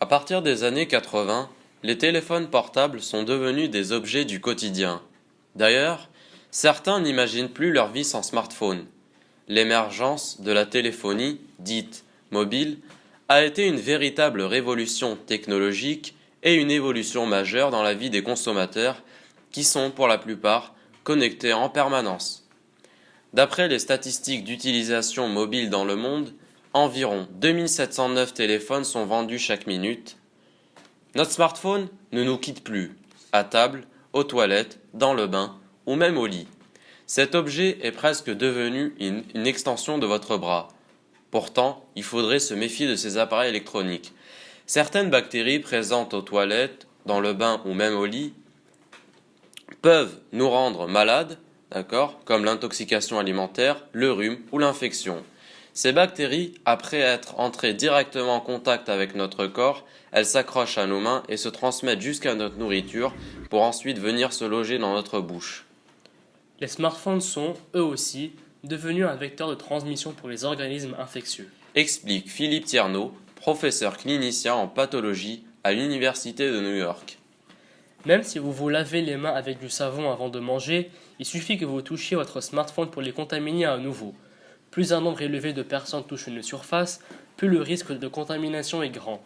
À partir des années 80, les téléphones portables sont devenus des objets du quotidien. D'ailleurs, certains n'imaginent plus leur vie sans smartphone. L'émergence de la téléphonie, dite mobile, a été une véritable révolution technologique et une évolution majeure dans la vie des consommateurs qui sont pour la plupart connectés en permanence. D'après les statistiques d'utilisation mobile dans le monde, environ 2709 téléphones sont vendus chaque minute. Notre smartphone ne nous quitte plus, à table, aux toilettes, dans le bain ou même au lit. Cet objet est presque devenu une, extension de votre bras. Pourtant, il faudrait se méfier de ces appareils électroniques. Certaines bactéries présentes aux toilettes, dans le bain ou même au lit peuvent nous rendre malades, d'accord, comme l'intoxication alimentaire, le rhume ou l'infection. Ces bactéries, après être entrées directement en contact avec notre corps, elles s'accrochent à nos mains et se transmettent jusqu'à notre nourriture pour ensuite venir se loger dans notre bouche. Les smartphones sont, eux aussi, devenus un vecteur de transmission pour les organismes infectieux. Explique Philippe Tierno, professeur clinicien en pathologie à l'Université de New York. Même si vous vous lavez les mains avec du savon avant de manger, il suffit que vous touchiez votre smartphone pour les contaminer à nouveau. Plus un nombre élevé de personnes touchent une surface, plus le risque de contamination est grand.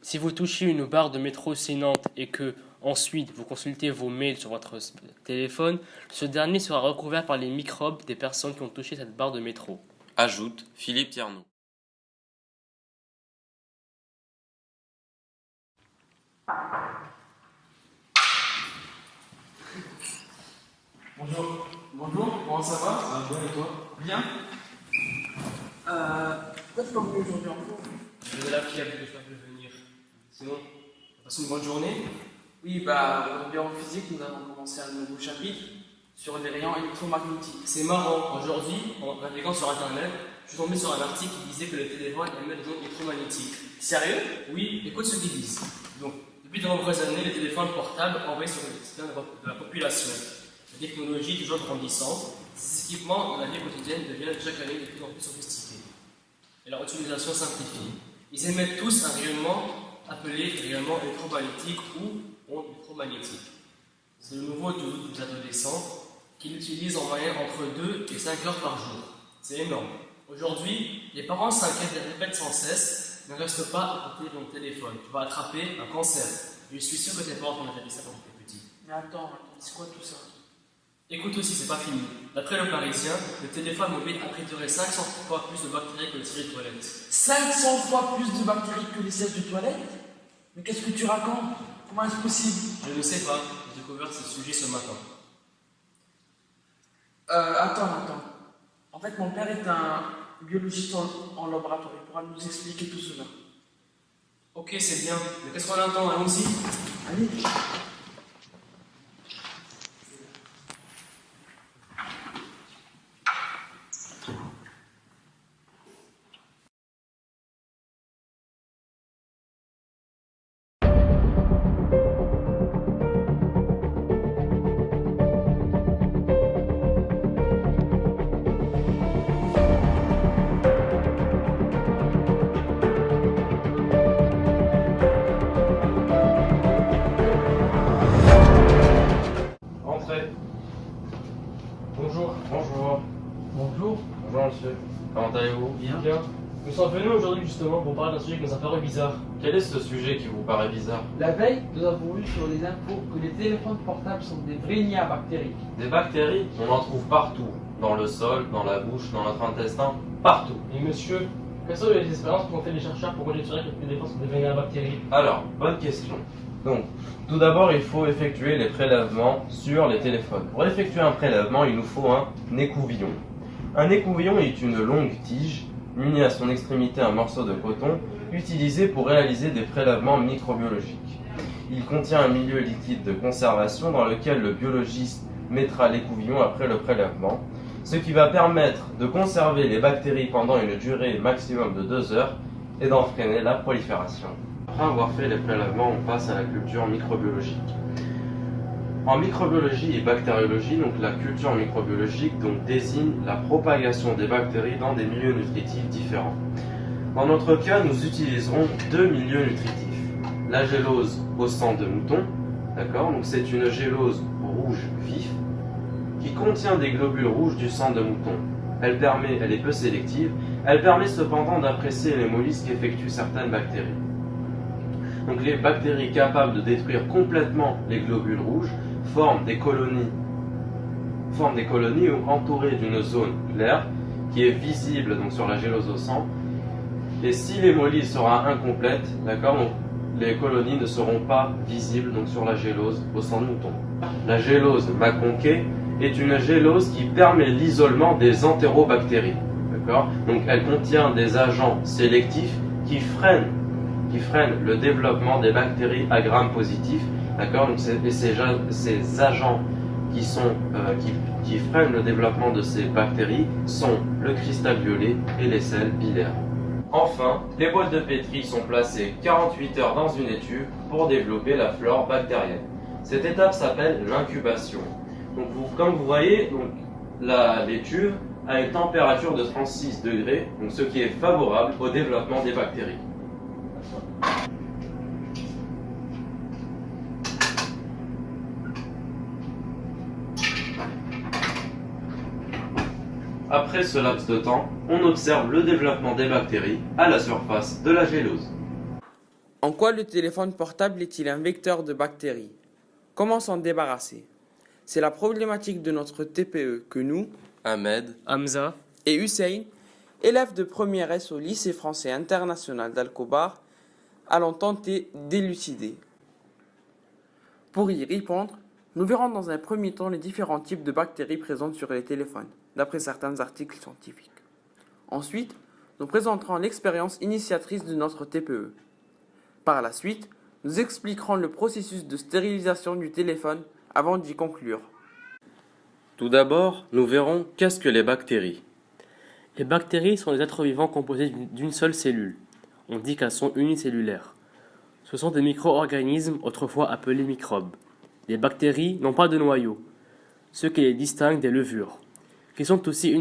Si vous touchez une barre de métro saignante et que, ensuite, vous consultez vos mails sur votre téléphone, ce dernier sera recouvert par les microbes des personnes qui ont touché cette barre de métro. Ajoute Philippe Tierno. Bonjour. Bonjour, comment ça va? Ça va bien et toi? Bien. Venu aujourd'hui en cours Je vais la fille avec je peux venir. Sinon, passe une bonne journée. Oui, bah, aujourd'hui en physique, nous avons commencé un nouveau chapitre sur les rayons électromagnétiques. C'est marrant, aujourd'hui, en naviguant sur internet, je suis tombé sur un article qui disait que les téléphones émettent des ondes électromagnétiques. Sérieux Oui, écoute ce qu'ils disent. Donc, depuis de nombreuses années, les téléphones portables envoient sur le système de la population. La technologie est toujours grandissante, ces équipements dans la vie quotidienne deviennent chaque année de plus en plus sophistiqués. Et leur utilisation s'amplifie. Ils émettent tous un rayonnement appelé rayonnement électromagnétique ou onde électromagnétique. C'est le nouveau doute des adolescents qui l'utilisent en moyenne entre 2 et 5 heures par jour. C'est énorme. Aujourd'hui, les parents s'inquiètent et répètent sans cesse ne reste pas à côté de ton téléphone, tu vas attraper un cancer. Je suis sûr que tes parents t'ont déjà ça quand tu étais petit. Mais attends, c'est quoi tout ça? Écoute aussi, c'est pas fini. D'après le Parisien, le téléphone mobile abriterait 500 fois plus de bactéries que le siège de toilette. 500 fois plus de bactéries que les sièges de toilette? Mais qu'est-ce que tu racontes? Comment est-ce possible? Je ne sais pas, j'ai découvert ce sujet ce matin. Euh, attends, attends. En fait, mon père est un biologiste en, en laboratoire. Il pourra nous expliquer tout cela. Ok, c'est bien. Mais qu'est-ce qu'on attend? Allons-y. Allez. Allez-vous Bien. Bien. Nous sommes venus aujourd'hui justement pour parler d'un sujet qui nous a paru bizarre. Quel est ce sujet qui vous paraît bizarre? La veille, nous avons vu sur les infos que les téléphones portables sont des à bactéries. Des bactéries, on en trouve partout. Dans le sol, dans la bouche, dans notre intestin, partout. Et monsieur, quelles sont les expériences qu'ont fait les chercheurs pour conjecturer que les téléphones sont à bactéries Alors, bonne question. Donc, tout d'abord, il faut effectuer les prélèvements sur les téléphones. Pour effectuer un prélèvement, il nous faut un écouvillon. Un écouvillon est une longue tige munie à son extrémité un morceau de coton utilisé pour réaliser des prélèvements microbiologiques. Il contient un milieu liquide de conservation dans lequel le biologiste mettra l'écouvillon après le prélèvement, ce qui va permettre de conserver les bactéries pendant une durée maximum de 2 heures et d'en freiner la prolifération. Après avoir fait les prélèvements, on passe à la culture microbiologique. En microbiologie et bactériologie, donc la culture microbiologique donc, désigne la propagation des bactéries dans des milieux nutritifs différents. Dans notre cas, nous utiliserons deux milieux nutritifs. la gélose au sang de mouton. D'accord Donc c'est une gélose rouge vif qui contient des globules rouges du sang de mouton. Elle permet, elle est peu sélective, elle permet cependant d'apprécier l'hémolyse qu'effectuent certaines bactéries. Donc les bactéries capables de détruire complètement les globules rouges forment des colonies, forment des colonies entourées d'une zone claire qui est visible donc sur la gélose au sang. Et si l'hémolyse sera incomplète, d'accord, les colonies ne seront pas visibles donc sur la gélose au sang de mouton. La gélose maconquée est une gélose qui permet l'isolement des entérobactéries. Donc elle contient des agents sélectifs qui freinent, qui freinent le développement des bactéries à gram positif. D'accord et ces, ces, agents qui, sont, euh, freinent le développement de ces bactéries sont le cristal violet et les sels bilaires. Enfin, les boîtes de pétri sont placées 48 heures dans une étuve pour développer la flore bactérienne. Cette étape s'appelle l'incubation. Comme vous voyez, l'étuve à une température de 36 degrés, ce qui est favorable au développement des bactéries. Après ce laps de temps, on observe le développement des bactéries à la surface de la gélose. En quoi le téléphone portable est-il un vecteur de bactéries? Comment s'en débarrasser? C'est la problématique de notre TPE que nous, Ahmed, Hamza et Hussein, élèves de première S au lycée français international d'Alcobar, allons tenter d'élucider. Pour y répondre, nous verrons dans un premier temps les différents types de bactéries présentes sur les téléphones, d'après certains articles scientifiques. Ensuite, nous présenterons l'expérience initiatrice de notre TPE. Par la suite, nous expliquerons le processus de stérilisation du téléphone avant d'y conclure. Tout d'abord, nous verrons qu'est-ce que les bactéries. Les bactéries sont des êtres vivants composés d'une seule cellule. On dit qu'elles sont unicellulaires. Ce sont des micro-organismes autrefois appelés microbes. Les bactéries n'ont pas de noyau, ce qui les distingue des levures, qui sont aussi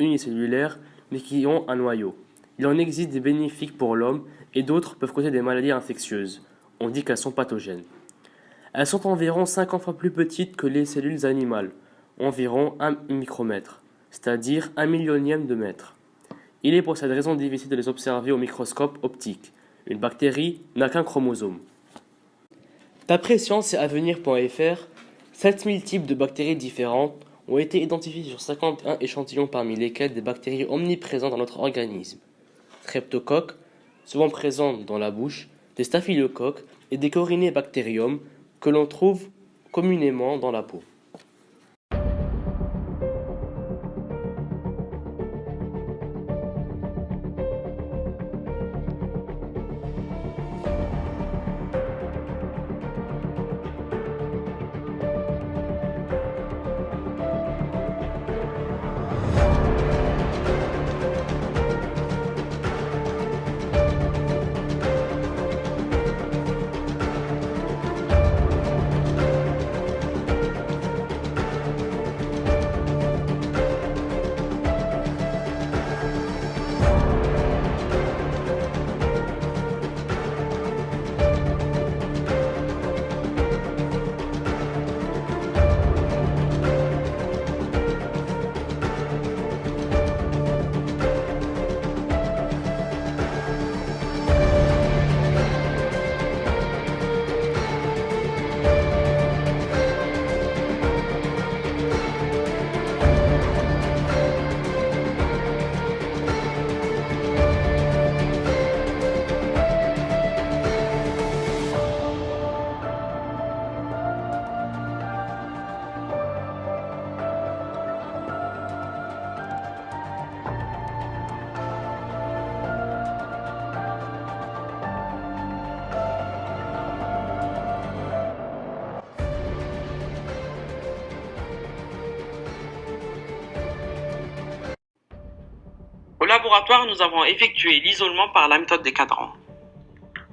unicellulaires mais qui ont un noyau. Il en existe des bénéfiques pour l'homme et d'autres peuvent causer des maladies infectieuses. On dit qu'elles sont pathogènes. Elles sont environ 50 fois plus petites que les cellules animales environ 1 micromètre, c'est-à-dire un millionième de mètre. Il est pour cette raison difficile de les observer au microscope optique. Une bactérie n'a qu'un chromosome. D'après science et avenir.fr, 7000 types de bactéries différentes ont été identifiés sur 51 échantillons parmi lesquels des bactéries omniprésentes dans notre organisme. Streptocoques, souvent présentes dans la bouche, des staphylocoques et des corinébactérium que l'on trouve communément dans la peau. Nous avons effectué l'isolement par la méthode des cadrans.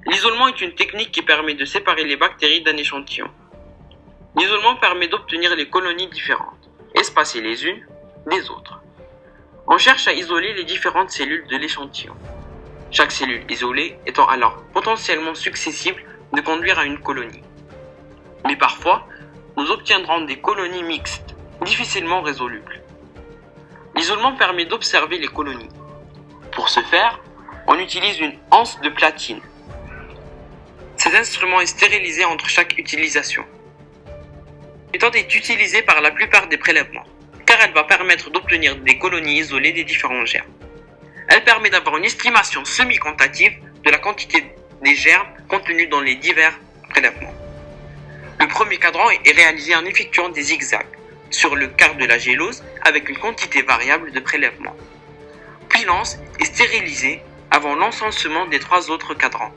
L'isolement est une technique qui permet de séparer les bactéries d'un échantillon. L'isolement permet d'obtenir les colonies différentes, espacées les unes des autres. On cherche à isoler les différentes cellules de l'échantillon. Chaque cellule isolée étant alors potentiellement successible de conduire à une colonie. Mais parfois, nous obtiendrons des colonies mixtes, difficilement résolubles. L'isolement permet d'observer les colonies. Pour ce faire, on utilise une anse de platine. Cet instrument est stérilisé entre chaque utilisation. Cette méthode est utilisée par la plupart des prélèvements, car elle va permettre d'obtenir des colonies isolées des différents germes. Elle permet d'avoir une estimation semi-quantitative de la quantité des germes contenus dans les divers prélèvements. Le premier cadran est réalisé en effectuant des zigzags sur le quart de la gélose avec une quantité variable de prélèvement. Puis l'anse est stérilisée avant l'encensement des trois autres cadrans.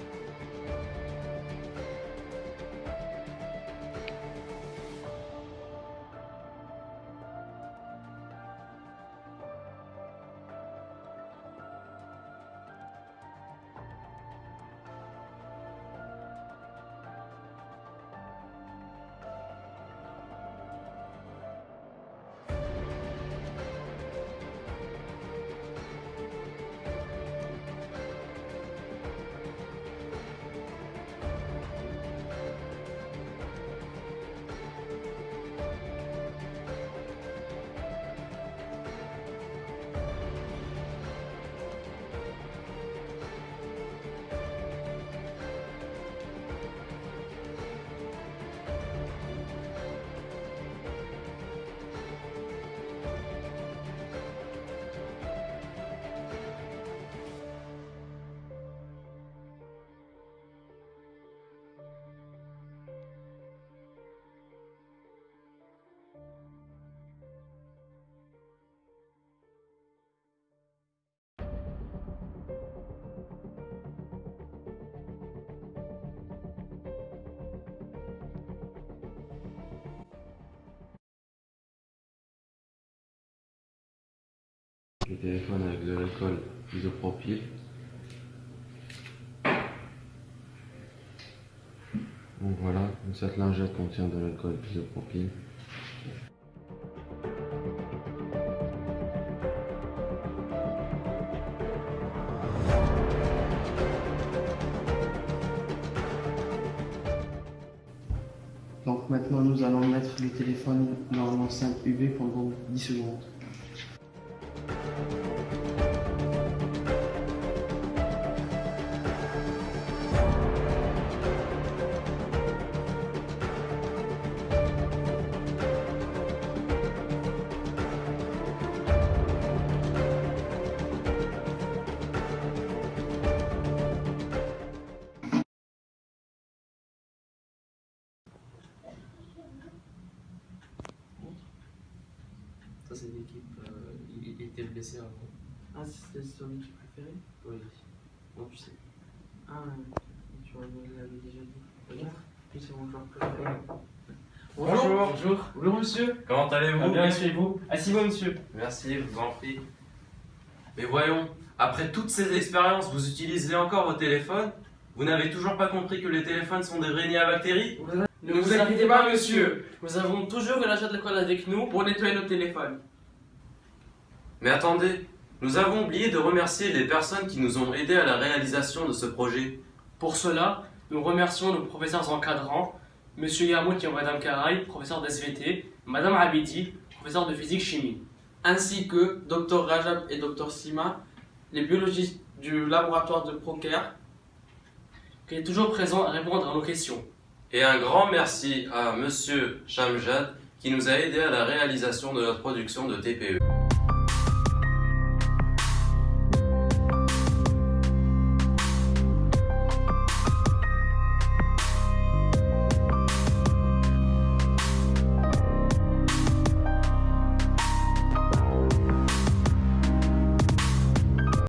Le téléphone avec de l'alcool isopropyl. Donc voilà, cette lingette contient de l'alcool isopropyl. Donc maintenant nous allons mettre le téléphone dans l'enceinte UV pendant 10 secondes. Ça, c'est l'équipe. euh, il, il était blessé avant. Ah, c'est son équipe préférée Oui. Non, tu sais. Ah, tu l'avais déjà dit. Regarde, lui c'est mon joueur préféré. Bonjour. Bonjour. Bonjour, monsieur. Comment allez-vous? Ah, bien, et vous Asseyez-vous, monsieur. Merci, je vous en prie. Mais voyons, après toutes ces expériences, vous utilisez encore vos téléphones? Vous n'avez toujours pas compris que les téléphones sont des vrais à bactéries Ne vous inquiétez pas, monsieur. Nous avons toujours de l'achat de l'alcool avec nous pour nettoyer nos téléphones. Mais attendez, nous avons oublié de remercier les personnes qui nous ont aidés à la réalisation de ce projet. Pour cela, nous remercions nos professeurs encadrants, Monsieur Yamout et Madame Karaï, professeur d'SVT, Madame Abidi, professeur de physique-chimie. ainsi que Dr Rajab et Dr Sima, les biologistes du laboratoire de Procare. qui est toujours présent à répondre à nos questions. Et un grand merci à Monsieur Shamjad qui nous a aidés à la réalisation de notre production de TPE.